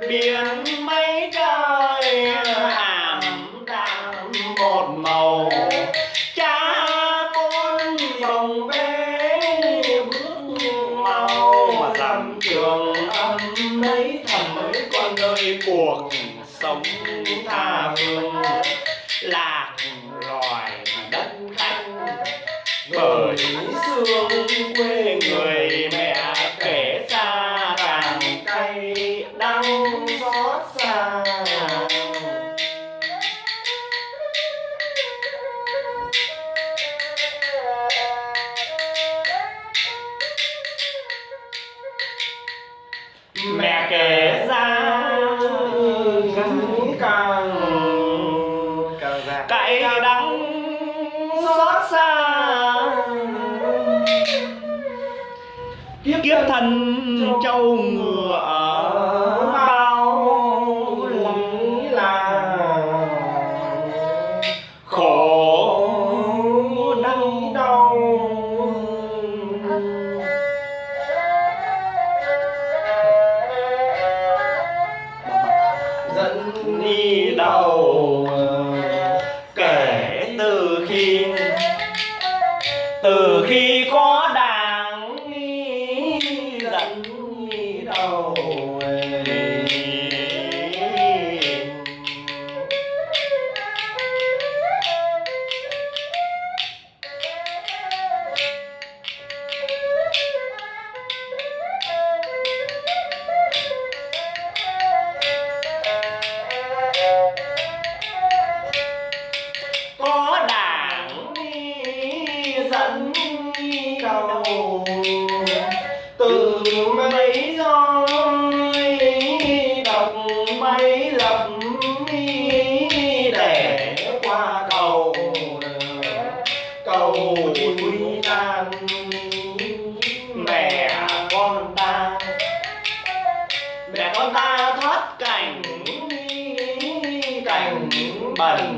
biển mây trời ảm đạm một màu. Cha con bồng bế bước mau mà dặm trường âm mấy thầm mấy con ơi cuộc sống tha phương. Lạc loài đất khách, bởi xương quê mẹ kể ra càng Càng cay đắng xót xa. Kiếp thân trâu ngựa từ khi từ khi Marinho.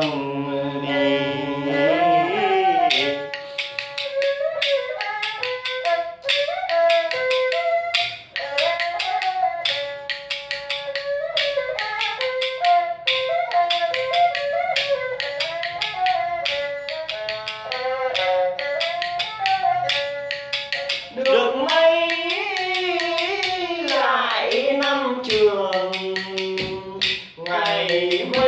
Trường đi được mấy lại năm trường ngày mới.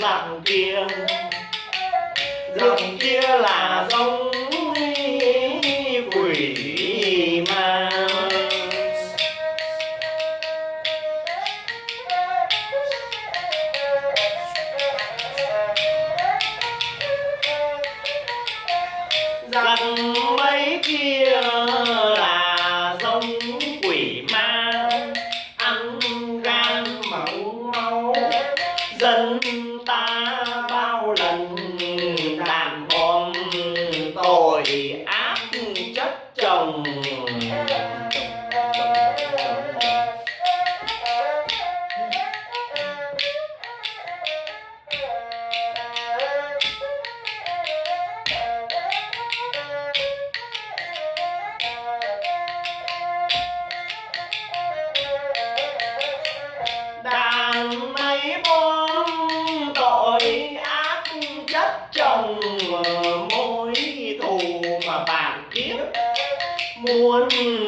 Lặng kia dặn kia là giống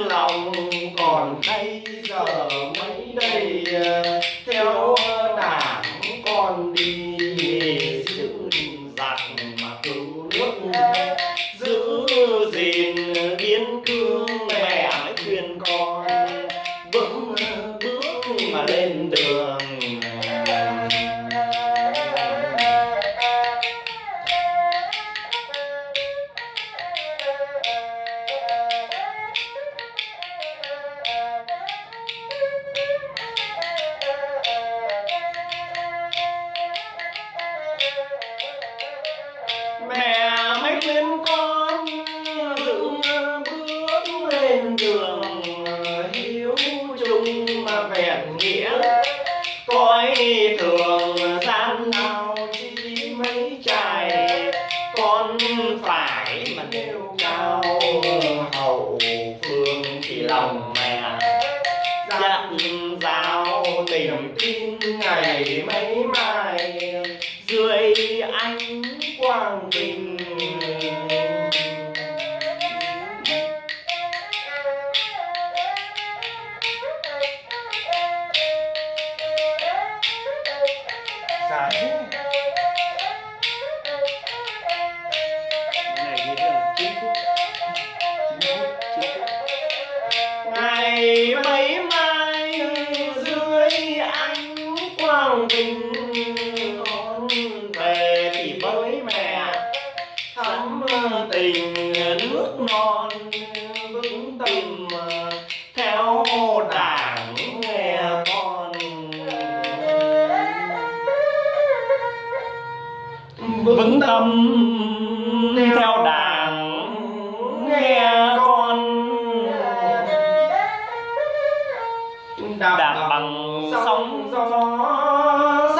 lòng còn đây giờ mấy đây, theo đảng con đi giữ giặc mà cứu nước, giữ gìn biên cương con phải mà nêu cao hậu phương thì lòng mẹ. Dặn dào tình tin ngày mấy mai, dưới ánh quang bình. Dạ thế vững tâm theo đảng nghe con. Đạp bằng sóng gió